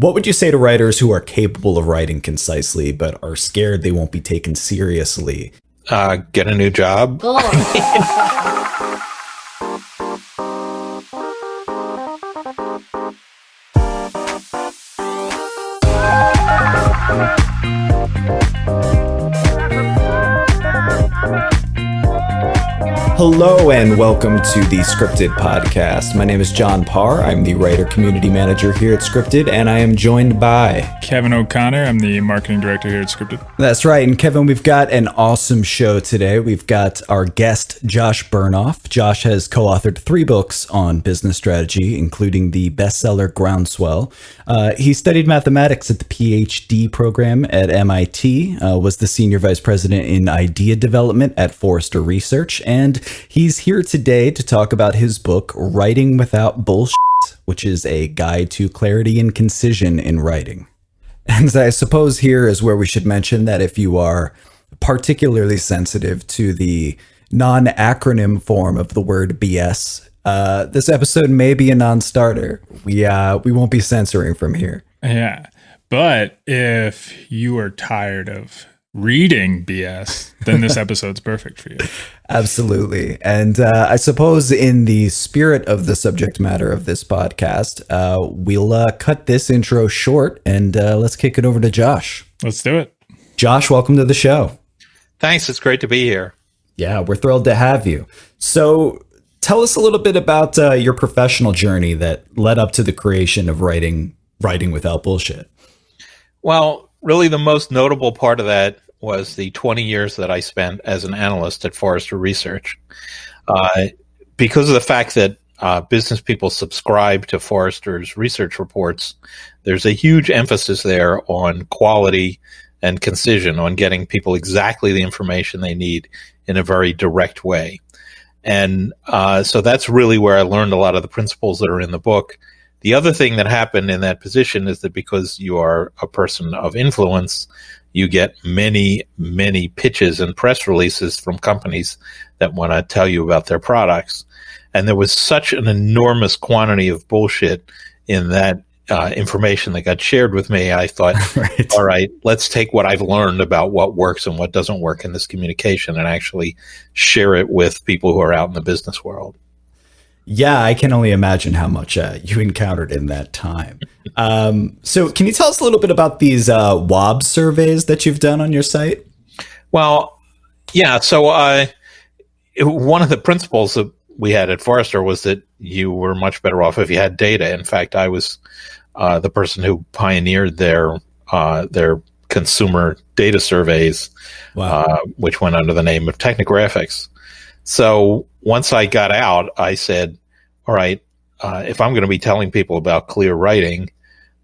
What would you say to writers who are capable of writing concisely but are scared they won't be taken seriously? Uh, get a new job. Hello and welcome to the Scripted Podcast. My name is John Parr. I'm the writer community manager here at Scripted, and I am joined by Kevin O'Connor. I'm the marketing director here at Scripted. That's right. And Kevin, we've got an awesome show today. We've got our guest, Josh Bernoff. Josh has co authored three books on business strategy, including the bestseller Groundswell. Uh, he studied mathematics at the PhD program at MIT, uh, was the senior vice president in idea development at Forrester Research, and He's here today to talk about his book, Writing Without Bullshit, which is a guide to clarity and concision in writing. And I suppose here is where we should mention that if you are particularly sensitive to the non acronym form of the word BS, uh, this episode may be a non starter. We, uh, we won't be censoring from here. Yeah. But if you are tired of reading BS, then this episode's perfect for you. Absolutely. And uh, I suppose, in the spirit of the subject matter of this podcast, uh, we'll uh, cut this intro short and uh, let's kick it over to Josh. Let's do it. Josh, welcome to the show. Thanks. It's great to be here. Yeah, we're thrilled to have you. So, tell us a little bit about uh, your professional journey that led up to the creation of writing writing without bullshit. Well, really the most notable part of that was the 20 years that I spent as an analyst at Forrester Research. Uh, because of the fact that uh, business people subscribe to Forrester's research reports, there's a huge emphasis there on quality and concision, on getting people exactly the information they need in a very direct way. And uh, so that's really where I learned a lot of the principles that are in the book the other thing that happened in that position is that because you are a person of influence, you get many, many pitches and press releases from companies that want to tell you about their products. And there was such an enormous quantity of bullshit in that uh, information that got shared with me. I thought, right. all right, let's take what I've learned about what works and what doesn't work in this communication and actually share it with people who are out in the business world. Yeah, I can only imagine how much uh, you encountered in that time. Um, so, can you tell us a little bit about these uh, WOB surveys that you've done on your site? Well, yeah. So, uh, one of the principles that we had at Forrester was that you were much better off if you had data. In fact, I was uh, the person who pioneered their uh, their consumer data surveys, wow. Uh, which went under the name of Technographics. So once I got out, I said, all right, uh, if I'm going to be telling people about clear writing,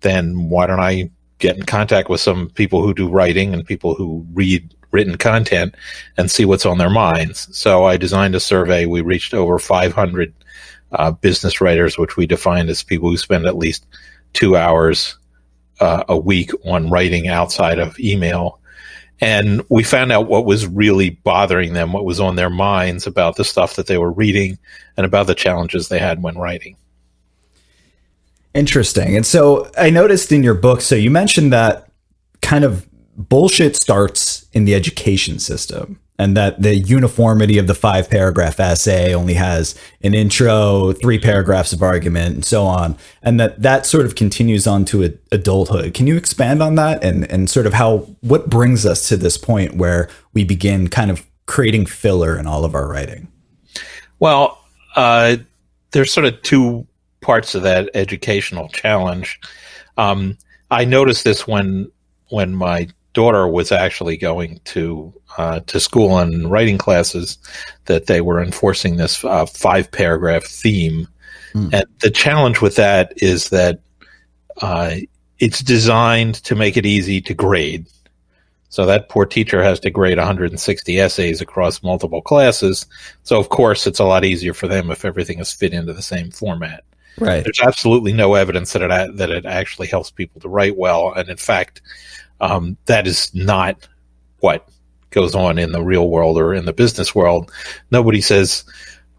then why don't I get in contact with some people who do writing and people who read written content and see what's on their minds. So I designed a survey. We reached over 500 uh, business writers, which we defined as people who spend at least two hours uh, a week on writing outside of email and we found out what was really bothering them, what was on their minds about the stuff that they were reading and about the challenges they had when writing. Interesting. And so I noticed in your book, so you mentioned that kind of bullshit starts in the education system and that the uniformity of the five paragraph essay only has an intro, three paragraphs of argument, and so on, and that that sort of continues on to adulthood. Can you expand on that and and sort of how what brings us to this point where we begin kind of creating filler in all of our writing? Well, uh, there's sort of two parts of that educational challenge. Um, I noticed this when when my daughter was actually going to uh, to school and writing classes that they were enforcing this uh, five paragraph theme. Mm. And the challenge with that is that uh, it's designed to make it easy to grade. So that poor teacher has to grade 160 essays across multiple classes. So of course, it's a lot easier for them if everything is fit into the same format. Right. There's absolutely no evidence that it that it actually helps people to write well, and in fact, um, that is not what goes on in the real world or in the business world. Nobody says,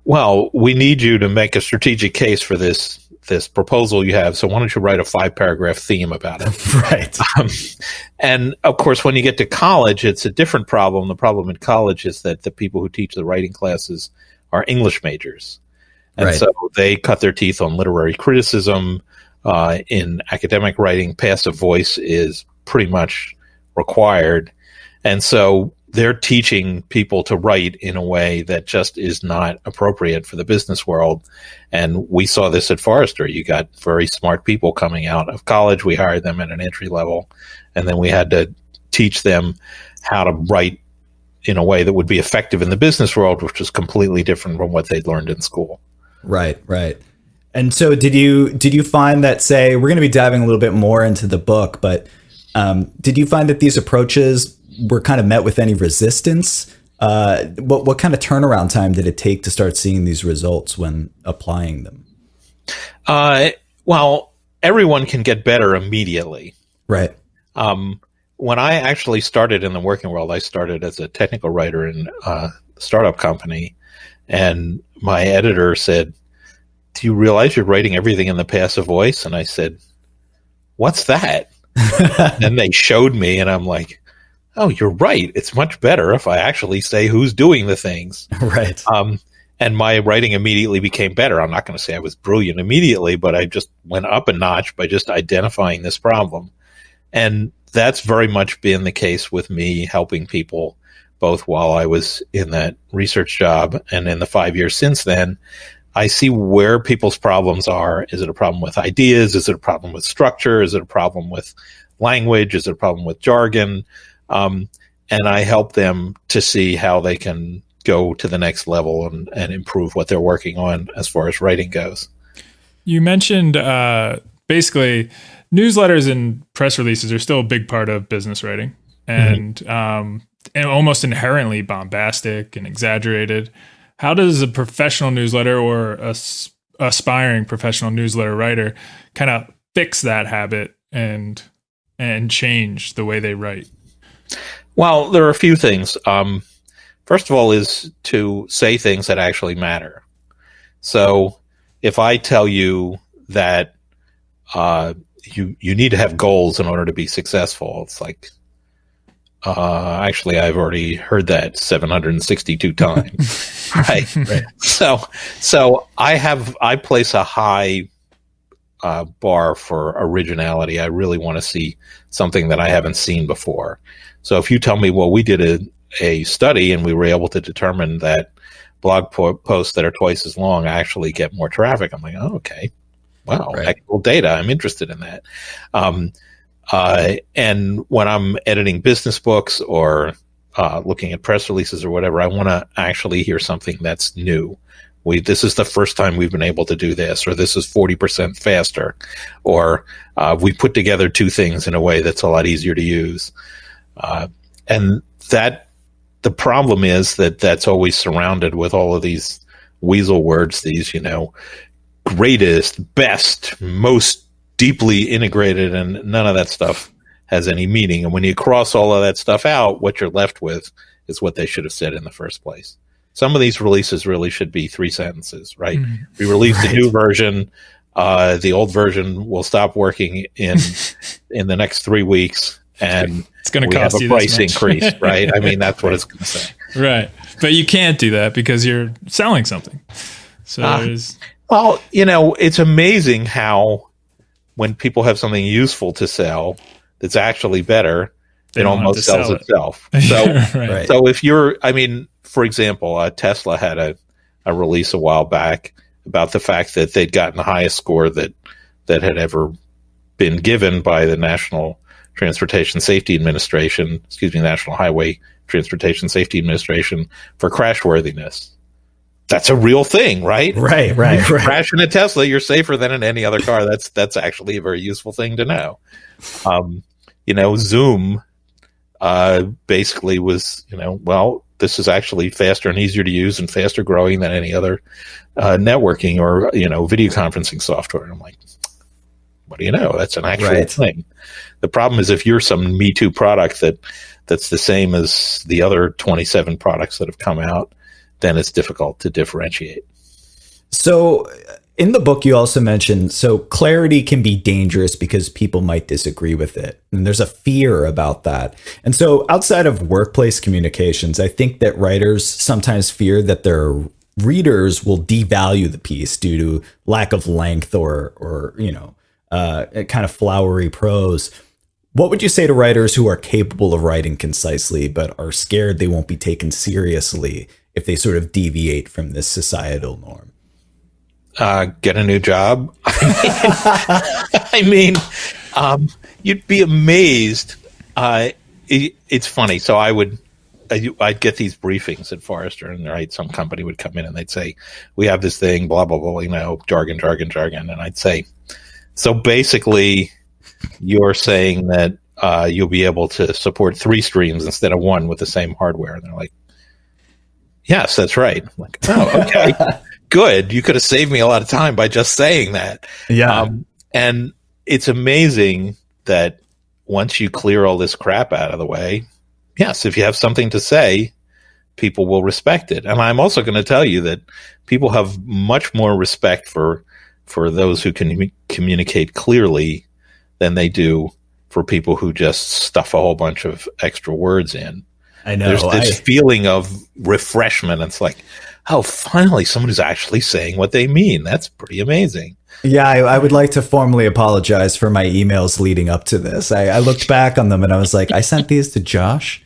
well, we need you to make a strategic case for this this proposal you have. So why don't you write a five paragraph theme about it? right. Um, and of course, when you get to college, it's a different problem. The problem in college is that the people who teach the writing classes are English majors. And right. so they cut their teeth on literary criticism. Uh, in academic writing, passive voice is pretty much required. And so they're teaching people to write in a way that just is not appropriate for the business world. And we saw this at Forrester. You got very smart people coming out of college. We hired them at an entry level, and then we had to teach them how to write in a way that would be effective in the business world, which was completely different from what they'd learned in school. Right, right. And so, did you did you find that? Say, we're going to be diving a little bit more into the book, but um, did you find that these approaches were kind of met with any resistance? Uh, what what kind of turnaround time did it take to start seeing these results when applying them? Uh, well, everyone can get better immediately. Right. Um, when I actually started in the working world, I started as a technical writer in a startup company, and my editor said, "Do you realize you're writing everything in the passive voice?" And I said, "What's that?" and they showed me, and I'm like, oh, you're right. It's much better if I actually say who's doing the things. Right. Um, and my writing immediately became better. I'm not going to say I was brilliant immediately, but I just went up a notch by just identifying this problem. And that's very much been the case with me helping people both while I was in that research job and in the five years since then. I see where people's problems are. Is it a problem with ideas? Is it a problem with structure? Is it a problem with language? Is it a problem with jargon? Um, and I help them to see how they can go to the next level and, and improve what they're working on as far as writing goes. You mentioned uh, basically newsletters and press releases are still a big part of business writing and, mm-hmm. um, and almost inherently bombastic and exaggerated. How does a professional newsletter or a aspiring professional newsletter writer kind of fix that habit and and change the way they write? Well, there are a few things. Um, first of all, is to say things that actually matter. So, if I tell you that uh, you you need to have goals in order to be successful, it's like uh, actually I've already heard that 762 times, right? right? So, so I have I place a high uh, bar for originality. I really want to see something that I haven't seen before. So if you tell me, well, we did a, a study and we were able to determine that blog po- posts that are twice as long actually get more traffic, I'm like, oh, okay. Wow, right. actual data. I'm interested in that. Um, uh, and when I'm editing business books or uh, looking at press releases or whatever, I want to actually hear something that's new. We this is the first time we've been able to do this, or this is forty percent faster, or uh, we put together two things in a way that's a lot easier to use. Uh, and that the problem is that that's always surrounded with all of these weasel words, these, you know, greatest, best, most deeply integrated, and none of that stuff has any meaning. And when you cross all of that stuff out, what you're left with is what they should have said in the first place. Some of these releases really should be three sentences, right? Mm, we released right. a new version. Uh, the old version will stop working in in the next three weeks, and it's going to cost have a price increase, right? I mean, that's what it's going to say. Right, but you can't do that because you're selling something. So uh, well, you know, it's amazing how when people have something useful to sell that's actually better, it almost sells it. itself. So, right. so if you're, I mean, for example, uh, Tesla had a, a release a while back about the fact that they'd gotten the highest score that that had ever been given by the National Transportation Safety Administration, excuse me, National Highway Transportation Safety Administration for crashworthiness. That's a real thing, right? Right, right, right. Crash in a Tesla, you're safer than in any other car. That's that's actually a very useful thing to know. Um, you know, Zoom uh, basically was, you know, well, this is actually faster and easier to use and faster growing than any other uh, networking or you know video conferencing software. And I'm like, what do you know? That's an actual right. thing. The problem is if you're some Me Too product that that's the same as the other 27 products that have come out, then it's difficult to differentiate. So, in the book, you also mentioned so clarity can be dangerous because people might disagree with it. And there's a fear about that. And so, outside of workplace communications, I think that writers sometimes fear that their readers will devalue the piece due to lack of length or, or you know, uh, kind of flowery prose. What would you say to writers who are capable of writing concisely but are scared they won't be taken seriously if they sort of deviate from this societal norm? Uh, get a new job. I mean, um, you'd be amazed. Uh, it, it's funny. So I would, I'd get these briefings at Forrester, and right, some company would come in and they'd say, "We have this thing, blah blah blah," you know, jargon, jargon, jargon, and I'd say, "So basically, you're saying that uh, you'll be able to support three streams instead of one with the same hardware?" And they're like, "Yes, that's right." I'm like, oh, okay good. You could have saved me a lot of time by just saying that. Yeah. Um, and it's amazing that once you clear all this crap out of the way, yes, if you have something to say, people will respect it. And I'm also going to tell you that people have much more respect for for those who can communicate clearly than they do for people who just stuff a whole bunch of extra words in. I know. There's this I, feeling of refreshment. It's like, oh, finally, someone who's actually saying what they mean. That's pretty amazing. Yeah, I, I, would like to formally apologize for my emails leading up to this. I, I, looked back on them and I was like, I sent these to Josh.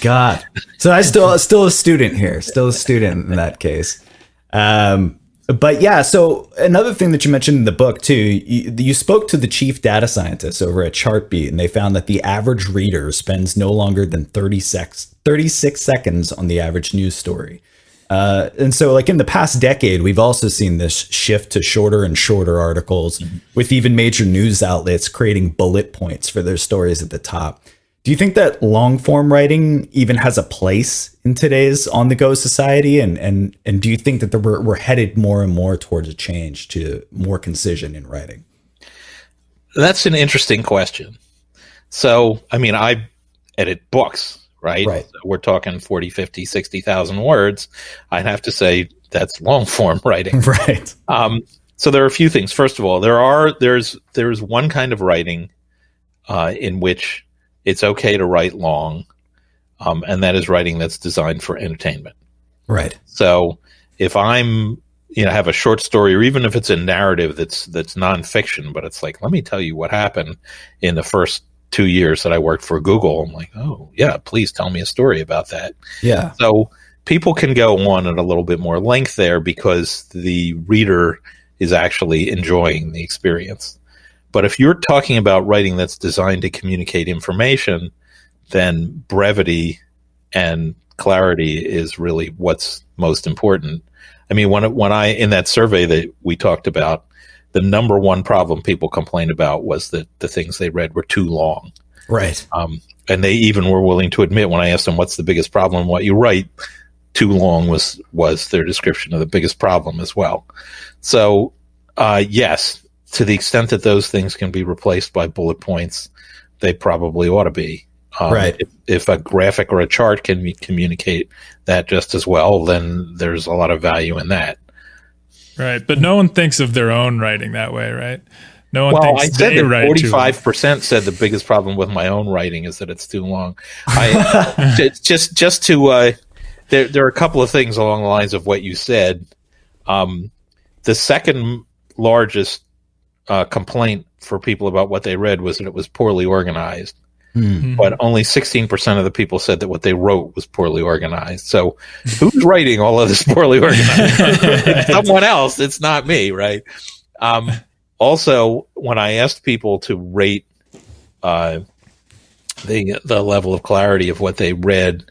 God, so I still still a student here, still a student in that case. Um, but yeah, so another thing that you mentioned in the book too, you, you spoke to the chief data scientists over at Chartbeat, and they found that the average reader spends no longer than 30 sex, 36 seconds on the average news story. Uh, and so, like in the past decade, we've also seen this shift to shorter and shorter articles, mm-hmm. with even major news outlets creating bullet points for their stories at the top. Do you think that long form writing even has a place in today's on the go society? And and and do you think that we're we're headed more and more towards a change to more concision in writing? That's an interesting question. So, I mean, I edit books right? Right. So we're talking 40, 50, 60,000 words. I'd have to say that's long form writing. Right. Um, so there are a few things. First of all, there are there's there's one kind of writing uh, in which it's okay to write long, um, and that is writing that's designed for entertainment. Right. So if I'm you know have a short story or even if it's a narrative that's that's nonfiction, but it's like let me tell you what happened in the first two years that I worked for Google. I'm like, oh yeah, please tell me a story about that. Yeah. So people can go on at a little bit more length there because the reader is actually enjoying the experience. But if you're talking about writing that's designed to communicate information, then brevity and clarity is really what's most important. I mean, when when I in that survey that we talked about, the number one problem people complained about was that the things they read were too long. Right. Um, and they even were willing to admit when I asked them what's the biggest problem, what you write, too long was was their description of the biggest problem as well. So, uh, yes, to the extent that those things can be replaced by bullet points, they probably ought to be. Um, right. If, if, a graphic or a chart can communicate that just as well, then there's a lot of value in that. Right, but no one thinks of their own writing that way, right? No one well, thinks I said they that forty-five percent said the biggest problem with my own writing is that it's too long. I just just to uh, there there are a couple of things along the lines of what you said. Um, the second largest uh, complaint for people about what they read was that it was poorly organized. Mm-hmm. But only 16% of the people said that what they wrote was poorly organized. So who's writing all of this poorly organized? someone else. It's not me, right? Um, also, when I asked people to rate uh, the the level of clarity of what they read,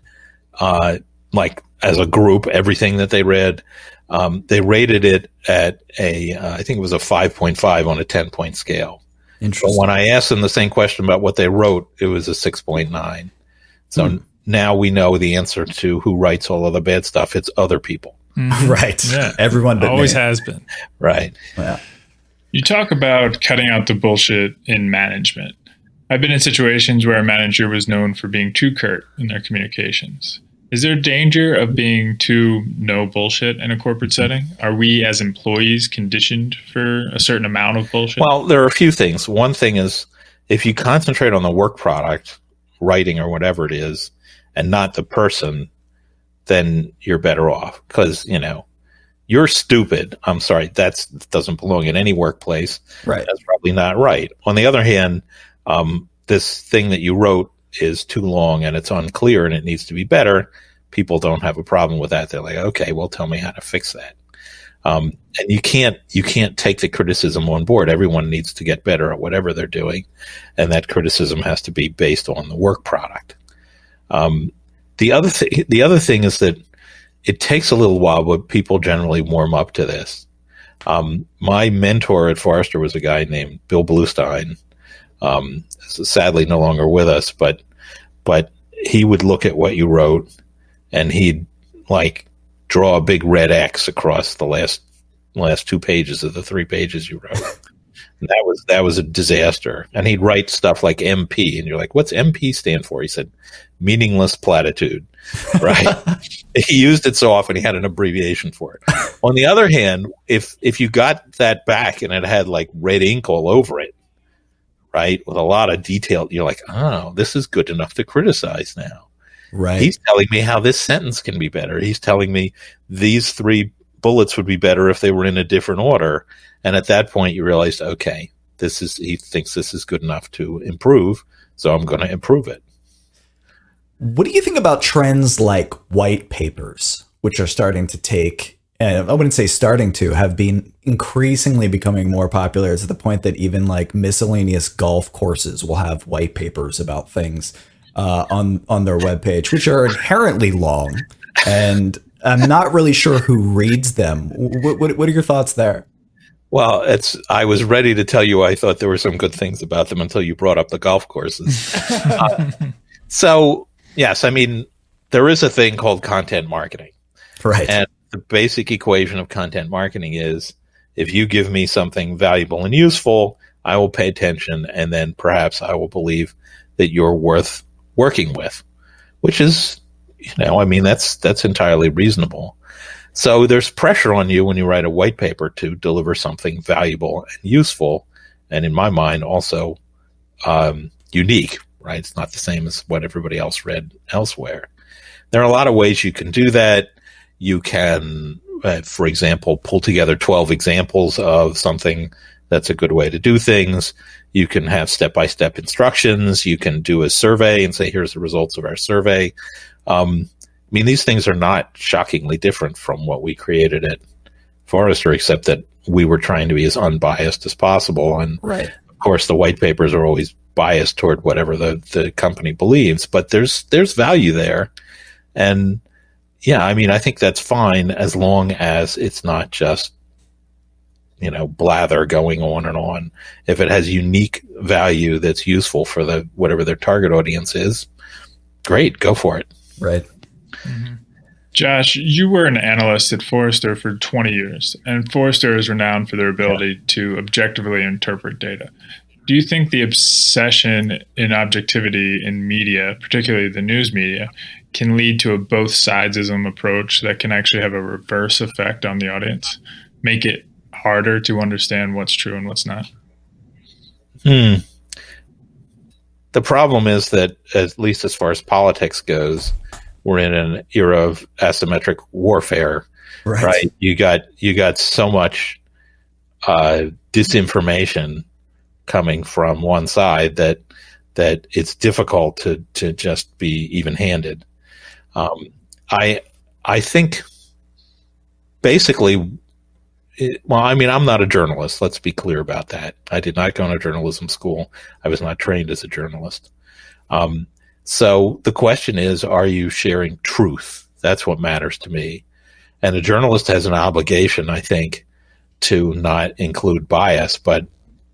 uh, like as a group, everything that they read, um, they rated it at a uh, I think it was a 5.5 on a 10 point scale. Interesting. But when I asked them the same question about what they wrote, it was a 6.9. So hmm. now we know the answer to who writes all of the bad stuff. It's other people. Mm-hmm. Right. Yeah. Everyone always me. has been. Right. Yeah. You talk about cutting out the bullshit in management. I've been in situations where a manager was known for being too curt in their communications. Is there danger of being too no bullshit in a corporate setting? Are we as employees conditioned for a certain amount of bullshit? Well, there are a few things. One thing is if you concentrate on the work product, writing or whatever it is, and not the person, then you're better off because, you know, you're stupid. I'm sorry, that doesn't belong in any workplace. Right. That's probably not right. On the other hand, um, this thing that you wrote is too long and it's unclear and it needs to be better. People don't have a problem with that. They're like, okay, well, tell me how to fix that. Um, and you can't you can't take the criticism on board. Everyone needs to get better at whatever they're doing, and that criticism has to be based on the work product. Um, the other thing the other thing is that it takes a little while, but people generally warm up to this. Um, my mentor at Forrester was a guy named Bill Bluestein. Um, sadly, no longer with us, but but he would look at what you wrote, and he'd like draw a big red X across the last last two pages of the three pages you wrote. and that was that was a disaster. And he'd write stuff like MP, and you're like, "What's MP stand for?" He said, "Meaningless platitude." Right? he used it so often, he had an abbreviation for it. On the other hand, if if you got that back and it had like red ink all over it, right, with a lot of detail, you're like, "Oh, this is good enough to criticize now." Right. He's telling me how this sentence can be better. He's telling me these three bullets would be better if they were in a different order. And at that point, you realized, okay, this is, he thinks this is good enough to improve. So I'm going to improve it. What do you think about trends like white papers, which are starting to take, and I wouldn't say starting to, have been increasingly becoming more popular to the point that even like miscellaneous golf courses will have white papers about things uh, on on their webpage, which are inherently long, and I'm not really sure who reads them. What, what, what are your thoughts there? Well, it's. I was ready to tell you I thought there were some good things about them until you brought up the golf courses. uh, so yes, I mean there is a thing called content marketing, right? And the basic equation of content marketing is if you give me something valuable and useful, I will pay attention, and then perhaps I will believe that you're worth working with, which is, you know, I mean, that's, that's entirely reasonable. So there's pressure on you when you write a white paper to deliver something valuable and useful. And in my mind, also, um, unique, right? It's not the same as what everybody else read elsewhere. There are a lot of ways you can do that. You can, uh, for example, pull together 12 examples of something that's a good way to do things. You can have step by step instructions. You can do a survey and say, here's the results of our survey. Um, I mean, these things are not shockingly different from what we created at Forrester, except that we were trying to be as unbiased as possible. And right. of course, the white papers are always biased toward whatever the, the company believes, but there's, there's value there. And yeah, I mean, I think that's fine as long as it's not just you know blather going on and on if it has unique value that's useful for the whatever their target audience is great go for it right mm-hmm. josh you were an analyst at forrester for 20 years and forrester is renowned for their ability yeah. to objectively interpret data do you think the obsession in objectivity in media particularly the news media can lead to a both sidesism approach that can actually have a reverse effect on the audience make it harder to understand what's true and what's not. Hmm. The problem is that, at least as far as politics goes, we're in an era of asymmetric warfare. Right. right? You got you got so much uh, disinformation coming from one side that that it's difficult to to just be even handed. Um, I I think basically well, I mean, I'm not a journalist. Let's be clear about that. I did not go to journalism school. I was not trained as a journalist. Um, so the question is, are you sharing truth? That's what matters to me. And a journalist has an obligation, I think, to not include bias. But,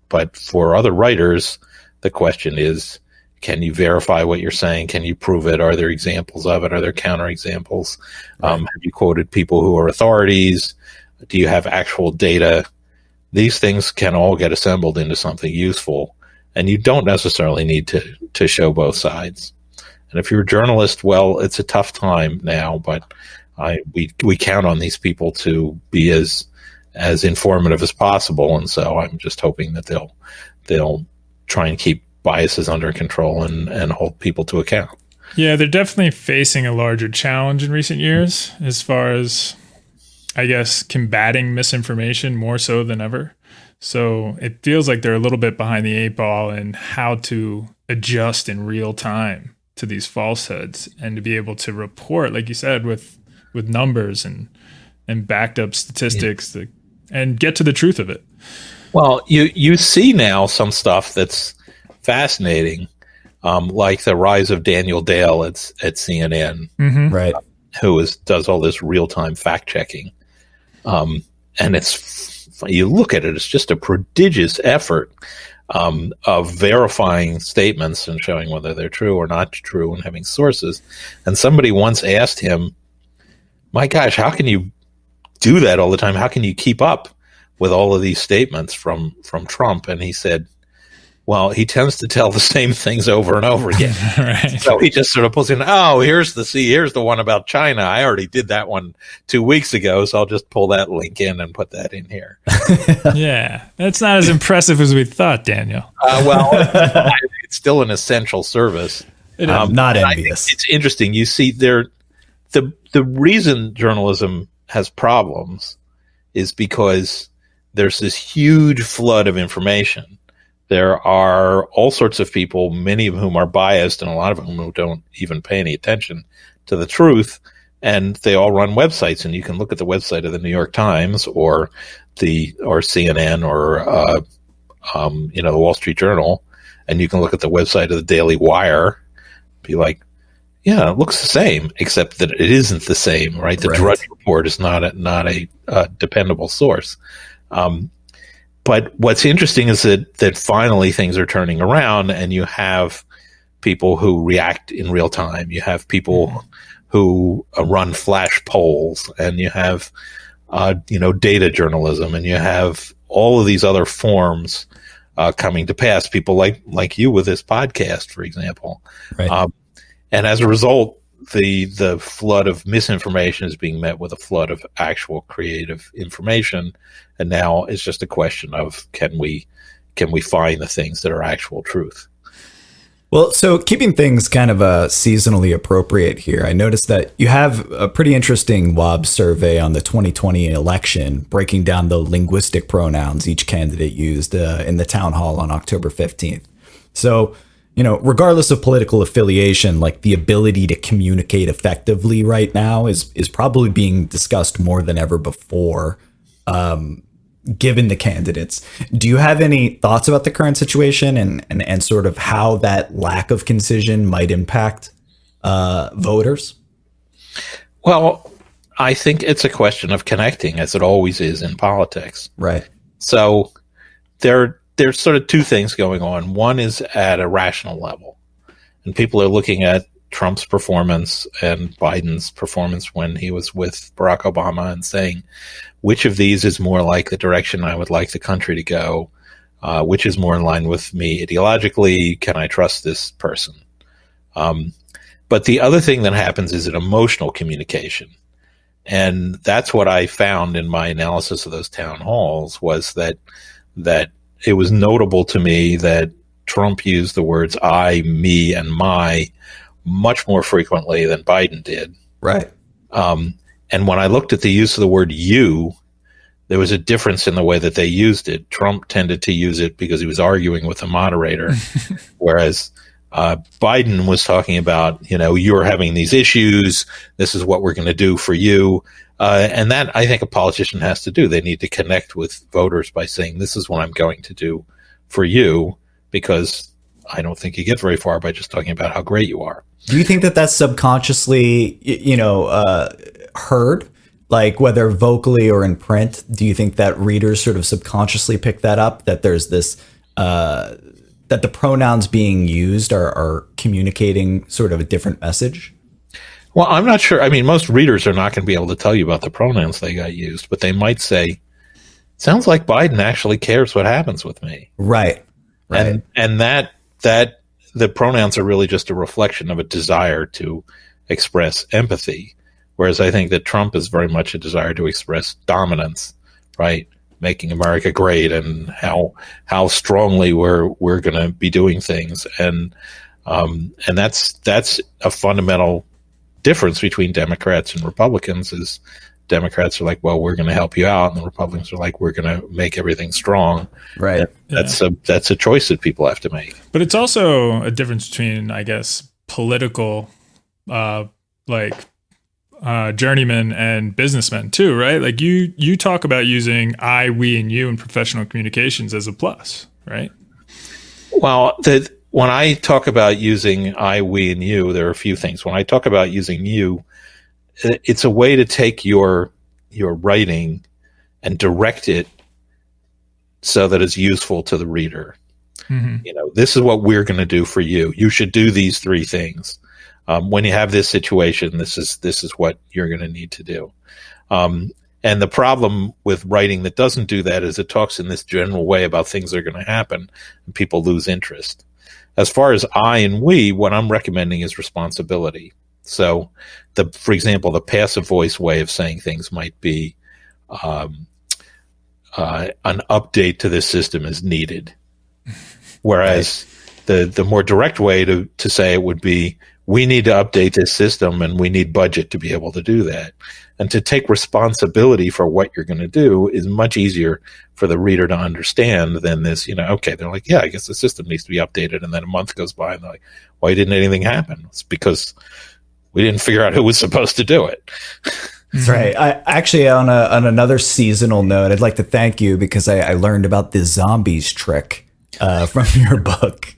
but for other writers, the question is, can you verify what you're saying? Can you prove it? Are there examples of it? Are there counterexamples? Um, have you quoted people who are authorities? Do you have actual data? These things can all get assembled into something useful, and you don't necessarily need to to show both sides. And if you're a journalist, well, it's a tough time now, but I we we count on these people to be as as informative as possible, and so I'm just hoping that they'll they'll try and keep biases under control and and hold people to account. Yeah, they're definitely facing a larger challenge in recent years as far as I guess combating misinformation more so than ever. So it feels like they're a little bit behind the eight ball in how to adjust in real time to these falsehoods and to be able to report, like you said, with with numbers and and backed up statistics yeah. to, and get to the truth of it. Well, you you see now some stuff that's fascinating, um, like the rise of Daniel Dale at at CNN, mm-hmm. right? Who is does all this real time fact checking, um, and it's you look at it, it's just a prodigious effort um, of verifying statements and showing whether they're true or not true and having sources. And somebody once asked him, "My gosh, how can you do that all the time? How can you keep up with all of these statements from from Trump?" And he said, well, he tends to tell the same things over and over again. right. So he just sort of pulls in, oh, here's the see, here's the one about China. I already did that one two weeks ago, so I'll just pull that link in and put that in here. yeah, that's not as impressive as we thought, Daniel. Uh, well, it's still an essential service. Um, not envious. It's interesting. You see, there, the the reason journalism has problems is because there's this huge flood of information there are all sorts of people, many of whom are biased, and a lot of whom don't even pay any attention to the truth. And they all run websites, and you can look at the website of the New York Times or the or CNN or uh, um, you know the Wall Street Journal, and you can look at the website of the Daily Wire, be like, yeah, it looks the same, except that it isn't the same, right? The right. Drudge Report is not a not a uh, dependable source. Um, but what's interesting is that that finally things are turning around, and you have people who react in real time. You have people mm-hmm. who uh, run flash polls, and you have uh, you know data journalism, and you have all of these other forms uh, coming to pass. People like like you with this podcast, for example, right. um, and as a result, the the flood of misinformation is being met with a flood of actual creative information, and now it's just a question of can we can we find the things that are actual truth. Well, so keeping things kind of uh, seasonally appropriate here, I noticed that you have a pretty interesting WOB survey on the 2020 election, breaking down the linguistic pronouns each candidate used uh, in the town hall on October 15th. So you know, regardless of political affiliation, like the ability to communicate effectively right now is is probably being discussed more than ever before. Um, given the candidates, do you have any thoughts about the current situation and and, and sort of how that lack of concision might impact uh, voters? Well, I think it's a question of connecting, as it always is in politics. Right. So there there's sort of two things going on. One is at a rational level, and people are looking at Trump's performance and Biden's performance when he was with Barack Obama and saying, which of these is more like the direction I would like the country to go? Uh, which is more in line with me ideologically? Can I trust this person? Um, but the other thing that happens is an emotional communication. And that's what I found in my analysis of those town halls was that that it was notable to me that Trump used the words I, me, and my much more frequently than Biden did. Right. Um, and when I looked at the use of the word you, there was a difference in the way that they used it. Trump tended to use it because he was arguing with the moderator, whereas uh, Biden was talking about, you know, you're having these issues. This is what we're going to do for you. Uh, and that I think a politician has to do. They need to connect with voters by saying, "This is what I'm going to do for you," because I don't think you get very far by just talking about how great you are. Do you think that that's subconsciously, you know, uh, heard? Like whether vocally or in print, do you think that readers sort of subconsciously pick that up? That there's this uh, that the pronouns being used are, are communicating sort of a different message? Well, I'm not sure. I mean, most readers are not going to be able to tell you about the pronouns they got used, but they might say, "Sounds like Biden actually cares what happens with me." Right. Right. And and that that the pronouns are really just a reflection of a desire to express empathy. Whereas I think that Trump is very much a desire to express dominance, right? Making America great and how how strongly we're we're going to be doing things, and um, and that's that's a fundamental difference between Democrats and Republicans. Is Democrats are like, well, we're going to help you out, and the Republicans are like, we're going to make everything strong. Right. That's yeah. a that's a choice that people have to make. But it's also a difference between, I guess, political, uh, like uh, journeymen and businessmen too, right? Like you you talk about using I, we, and you in professional communications as a plus, right? Well, the, when I talk about using I, we, and you, there are a few things. When I talk about using you, it's a way to take your your writing and direct it so that it's useful to the reader. Mm-hmm. You know, this is what we're going to do for you. You should do these three things. Um, when you have this situation, this is this is what you're going to need to do. Um, and the problem with writing that doesn't do that is it talks in this general way about things that are going to happen, and people lose interest. As far as I and we, what I'm recommending is responsibility. So, the for example, the passive voice way of saying things might be um, uh, an update to this system is needed, whereas right. the the more direct way to to say it would be we need to update this system and we need budget to be able to do that. And to take responsibility for what you're going to do is much easier for the reader to understand than this, you know, okay, they're like, yeah, I guess the system needs to be updated. And then a month goes by and they're like, why didn't anything happen? It's because we didn't figure out who was supposed to do it. That's right. I actually on a on another seasonal note, I'd like to thank you because I, I learned about the zombies trick uh, from your book,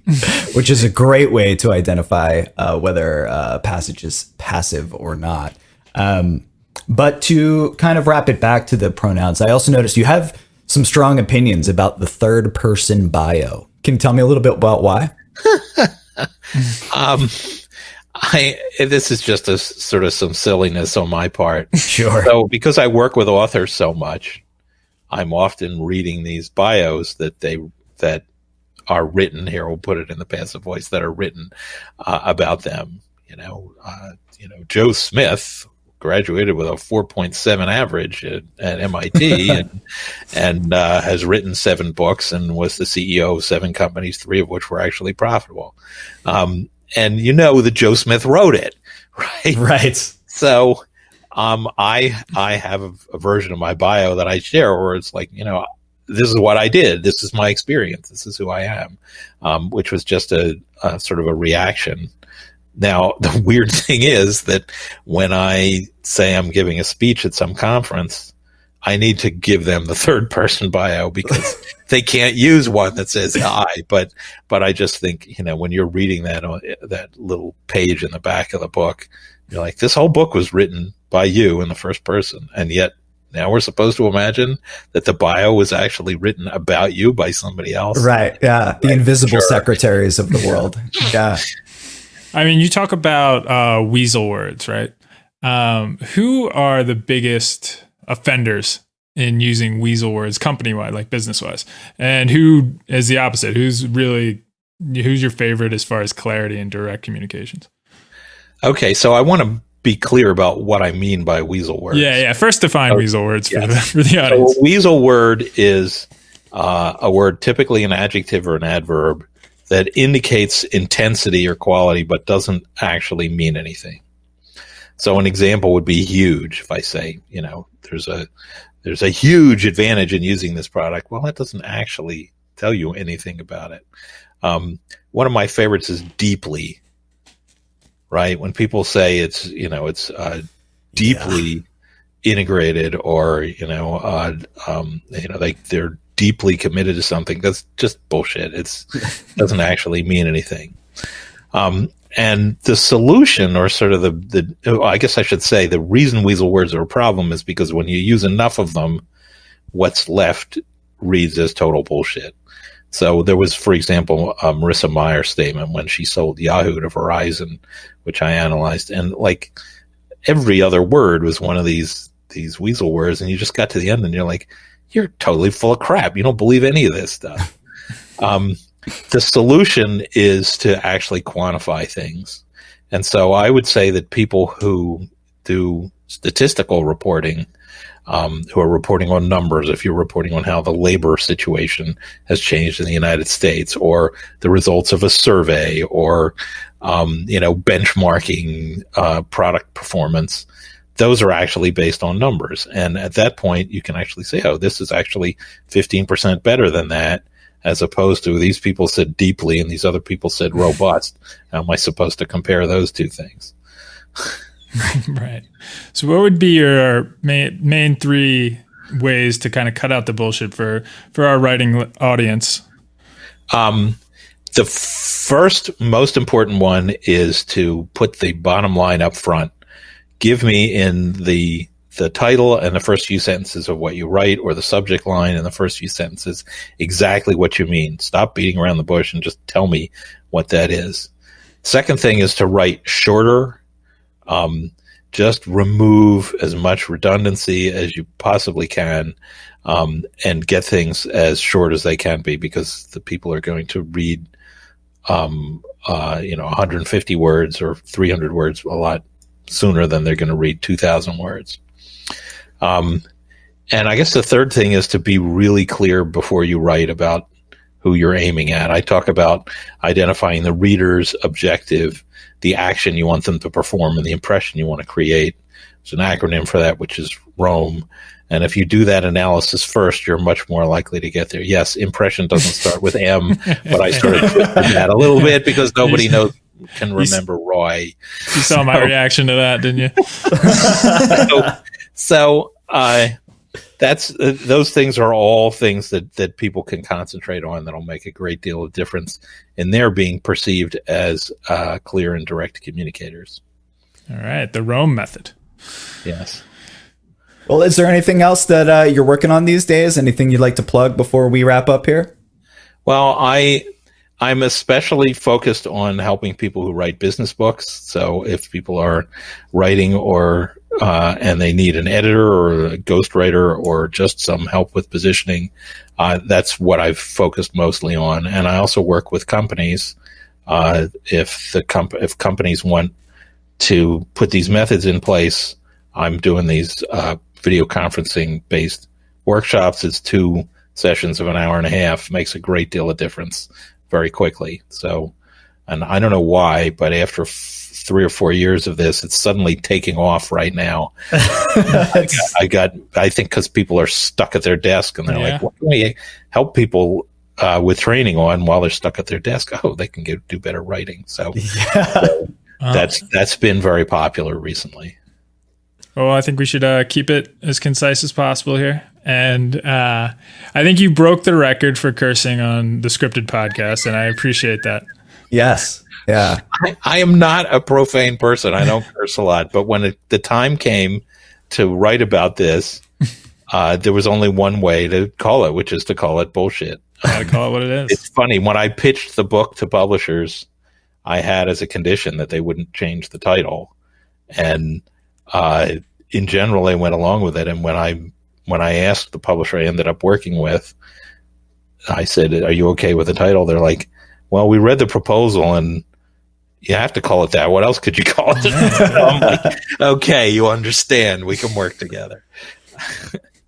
which is a great way to identify uh, whether a passage is passive or not. Um, but to kind of wrap it back to the pronouns, I also noticed you have some strong opinions about the third person bio. Can you tell me a little bit about why? um, I this is just a sort of some silliness on my part. Sure. So because I work with authors so much, I'm often reading these bios that they that are written here. We'll put it in the passive voice that are written uh, about them. You know, uh, you know, Joe Smith graduated with a 4.7 average at, at MIT and, and uh, has written seven books and was the CEO of seven companies, three of which were actually profitable. Um, and you know that Joe Smith wrote it, right? Right. So, um, I I have a, a, version of my bio that I share where it's like, you know, this is what I did. This is my experience. This is who I am, um, which was just a, a sort of a reaction. Now, the weird thing is that when I say I'm giving a speech at some conference, I need to give them the third person bio because they can't use one that says I. But but I just think you know when you're reading that uh, that little page in the back of the book, you're like, this whole book was written by you in the first person, and yet now we're supposed to imagine that the bio was actually written about you by somebody else. Right. Yeah. The invisible sure. secretaries of the world. yeah. I mean, you talk about uh, weasel words, right? Um, who are the biggest offenders in using weasel words company wide, like business wise? And who is the opposite? Who's really, who's your favorite as far as clarity and direct communications? Okay. So I want to be clear about what I mean by weasel words. Yeah, yeah. First define weasel words for, the, for the audience. So weasel word is uh, a word, typically an adjective or an adverb, that indicates intensity or quality, but doesn't actually mean anything. So an example would be huge. If I say, you know, there's a there's a huge advantage in using this product. Well, that doesn't actually tell you anything about it. Um, one of my favorites is deeply right? When people say it's you know it's uh, deeply yeah. integrated or you know uh, um, you know they they're deeply committed to something, that's just bullshit. It's doesn't actually mean anything. Um, and the solution, or sort of the the I guess I should say, the reason weasel words are a problem is because when you use enough of them, what's left reads as total bullshit. So there was, for example, a Marissa Mayer statement when she sold Yahoo to Verizon, which I analyzed, and like every other word was one of these these weasel words, and you just got to the end and you're like, you're totally full of crap. You don't believe any of this stuff. um, the solution is to actually quantify things. And so I would say that people who do statistical reporting, um, who are reporting on numbers, if you're reporting on how the labor situation has changed in the United States, or the results of a survey, or um, you know benchmarking uh, product performance, those are actually based on numbers. And at that point, you can actually say, "Oh, this is actually 15% better than that." as opposed to these people said deeply and these other people said robust. How am I supposed to compare those two things? right. So, what would be your main, main three ways to kind of cut out the bullshit for for our writing audience? Um, the first most important one is to put the bottom line up front. Give me in the the title and the first few sentences of what you write or the subject line and the first few sentences exactly what you mean. Stop beating around the bush and just tell me what that is. Second thing is to write shorter. Um, just remove as much redundancy as you possibly can um, and get things as short as they can be because the people are going to read um, uh, you know 150 words or 300 words a lot sooner than they're going to read 2000 words. Um, and I guess the third thing is to be really clear before you write about who you're aiming at. I talk about identifying the reader's objective, the action you want them to perform, and the impression you want to create. There's an acronym for that, which is ROAM. And if you do that analysis first, you're much more likely to get there. Yes, impression doesn't start with M, but I started with that a little bit because nobody knows can remember Roy. You saw my reaction to that, didn't you? so, so uh, that's uh, those things are all things that that people can concentrate on that'll make a great deal of difference in their being perceived as uh, clear and direct communicators. All right, the ROAM method. Yes. Well, is there anything else that uh, you're working on these days? Anything you'd like to plug before we wrap up here? Well, I I'm especially focused on helping people who write business books. So if people are writing or uh, and they need an editor or a ghostwriter or just some help with positioning, uh, that's what I've focused mostly on. And I also work with companies. Uh, if the comp- if companies want to put these methods in place, I'm doing these uh, video conferencing based workshops. It's two sessions of an hour and a half. Makes a great deal of difference very quickly. So, and I don't know why, but after f- three or four years of this, it's suddenly taking off right now. I, got, I, got, I think, because people are stuck at their desk and they're yeah. like, "What can we help people uh, with training on while they're stuck at their desk?" Oh, they can get, do better writing. So, yeah. so that's that's been very popular recently. Well, I think we should uh, keep it as concise as possible here. And uh, I think you broke the record for cursing on the scripted podcast, and I appreciate that. Yes. Yeah. I, I am not a profane person. I don't curse a lot. But when it, the time came to write about this, uh, there was only one way to call it, which is to call it bullshit. I call it what it is. It's funny. When I pitched the book to publishers, I had as a condition that they wouldn't change the title. And uh, in general, they went along with it. And when I when I asked the publisher I ended up working with, I said, "Are you okay with the title?" They're like, "Well, we read the proposal and." You have to call it that. What else could you call it? I'm like, okay, you understand. We can work together.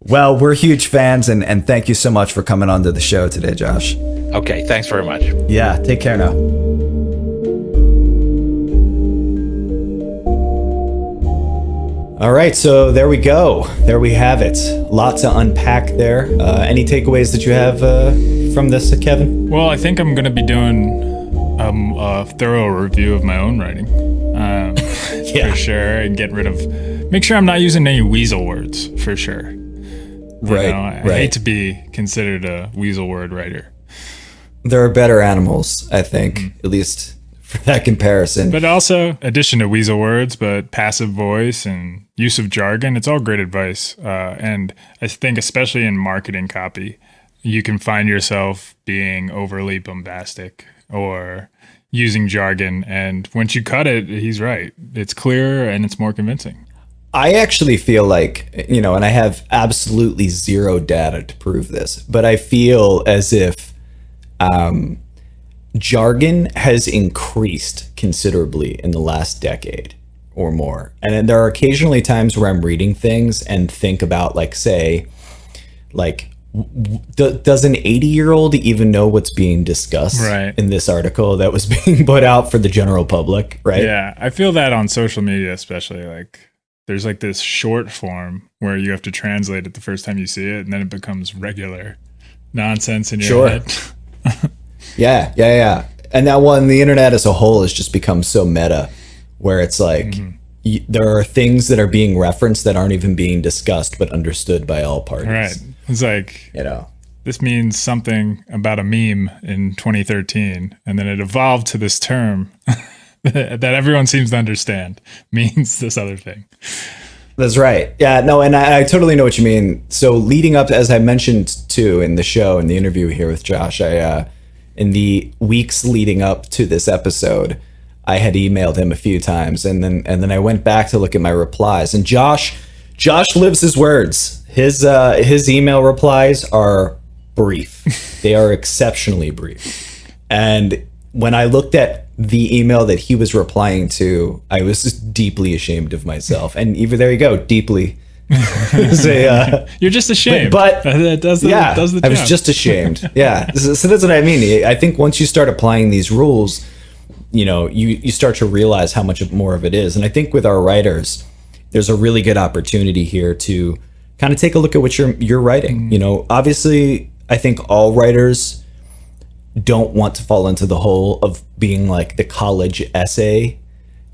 well, we're huge fans, and, and thank you so much for coming onto the show today, Josh. Okay, thanks very much. Yeah, take care now. All right, so there we go. There we have it. Lot to unpack there. Uh, any takeaways that you have uh, from this, uh, Kevin? Well, I think I'm going to be doing um, a thorough review of my own writing, um, yeah. for sure, and get rid of. Make sure I'm not using any weasel words, for sure. You right. Know, I, right. I hate to be considered a weasel word writer. There are better animals, I think, mm-hmm. at least for that comparison. But also, addition to weasel words, but passive voice and use of jargon, it's all great advice. Uh, and I think, especially in marketing copy, you can find yourself being overly bombastic or using jargon. And once you cut it, he's right. It's clearer and it's more convincing. I actually feel like, you know, and I have absolutely zero data to prove this, but I feel as if um, jargon has increased considerably in the last decade or more. And there are occasionally times where I'm reading things and think about, like, say, like, does an 80 year old even know what's being discussed Right. in this article that was being put out for the general public? Right. Yeah, I feel that on social media, especially like there's like this short form where you have to translate it the first time you see it, and then it becomes regular nonsense in your Sure. head. Yeah, yeah, yeah. And that one, the internet as a whole has just become so meta, where it's like Mm-hmm. there are things that are being referenced that aren't even being discussed but understood by all parties. right? It's like You know. this means something about a meme in 2013, and then it evolved to this term that everyone seems to understand means this other thing. That's right. Yeah, no, and I, I totally know what you mean. So leading up, as I mentioned too in the show in the interview here with Josh, I uh, in the weeks leading up to this episode, I had emailed him a few times, and then and then I went back to look at my replies, and Josh, Josh lives his words. His uh, his email replies are brief. they are exceptionally brief, and when I looked at the email that he was replying to, I was just deeply ashamed of myself. And even there you go, deeply. Say, uh, You're just ashamed, but- that does the, yeah, does the I was just ashamed. Yeah, so, so that's what I mean. I think once you start applying these rules, you know, you you start to realize how much more of it is. And I think with our writers, there's a really good opportunity here to kind of take a look at what you're you're writing. You know, obviously, I think all writers don't want to fall into the hole of being like the college essay.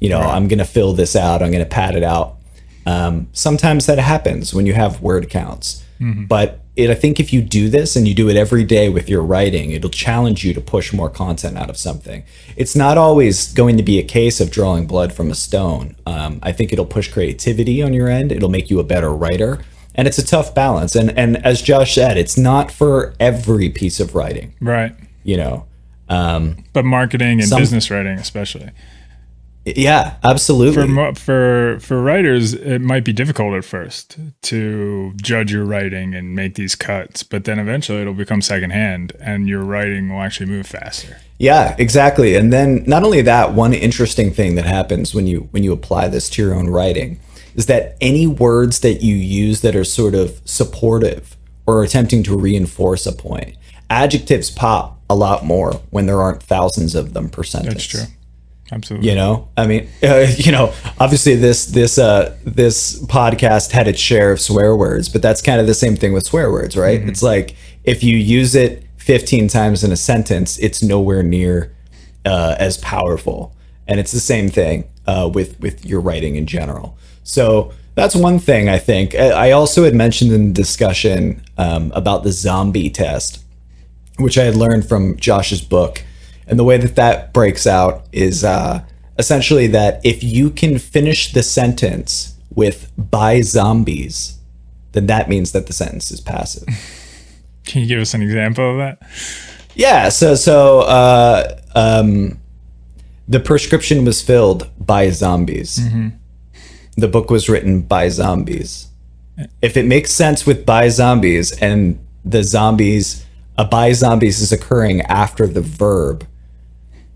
You know, I'm going to fill this out. I'm going to pad it out. Um, sometimes that happens when you have word counts. But it, I think if you do this and you do it every day with your writing, it'll challenge you to push more content out of something. It's not always going to be a case of drawing blood from a stone. Um, I think it'll push creativity on your end. It'll make you a better writer. And it's a tough balance. And and as Josh said, it's not for every piece of writing. right. You know, um, But marketing and Some- business writing, especially. Yeah, absolutely. for for for writers it might be difficult at first to judge your writing and make these cuts but then eventually it'll become secondhand and your writing will actually move faster Yeah, exactly. And then not only that, one interesting thing that happens when you when you apply this to your own writing is that any words that you use that are sort of supportive or attempting to reinforce a point, adjectives pop a lot more when there aren't thousands of them per sentence. that's true absolutely You know, I mean, uh, you know, obviously this this uh this podcast had its share of swear words, but that's kind of the same thing with swear words, right? It's like if you use it 15 times in a sentence, it's nowhere near uh, as powerful, and it's the same thing uh, with with your writing in general. So that's one thing I think. I I also had mentioned in the discussion um, about the zombie test, which I had learned from Josh's book. And the way that that breaks out is uh, essentially that if you can finish the sentence with by zombies, then that means that the sentence is passive. can you give us an example of that yeah. So, so uh, um, the prescription was filled by zombies. The book was written by zombies. If it makes sense with by zombies and the zombies, a by zombies is occurring after the verb,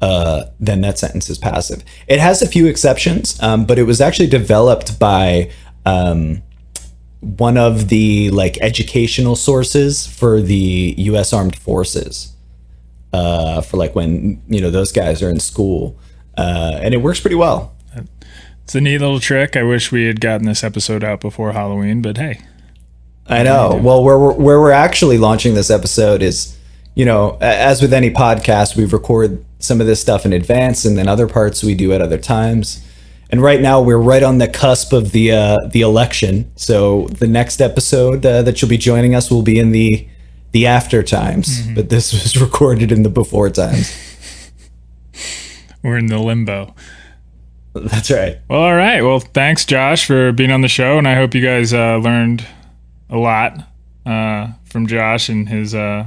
uh, then that sentence is passive. It has a few exceptions, um, but it was actually developed by um, one of the like educational sources for the U.S. Armed Forces, uh, for like when you know those guys are in school, uh, and it works pretty well. it's a neat little trick i wish we had gotten this episode out before halloween but hey I know. Well, where we're, where we're actually launching this episode is, you know, as with any podcast, we record some of this stuff in advance, and then other parts we do at other times. And right now, we're right on the cusp of the uh, the election. So the next episode uh, that you'll be joining us will be in the the after times, but this was recorded in the before times. we're in the limbo That's right. well all right well thanks josh for being on the show and i hope you guys uh, learned a lot uh, from josh and his uh,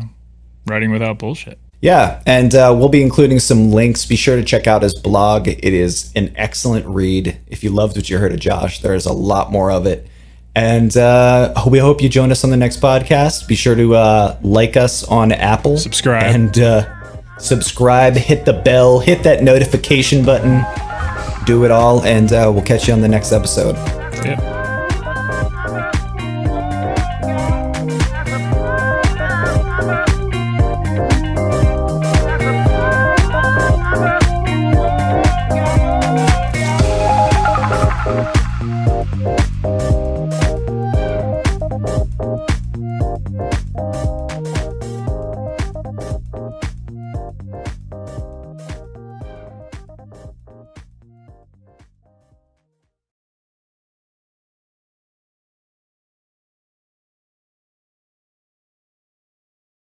writing without bullshit Yeah, and uh, we'll be including some links. Be sure to check out his blog. It is an excellent read. If you loved what you heard of Josh, there's a lot more of it. And uh, we hope you join us on the next podcast. Be sure to uh, like us on Apple, Subscribe. and uh, subscribe, hit the bell, hit that notification button, do it all, and uh, we'll catch you on the next episode. Yeah.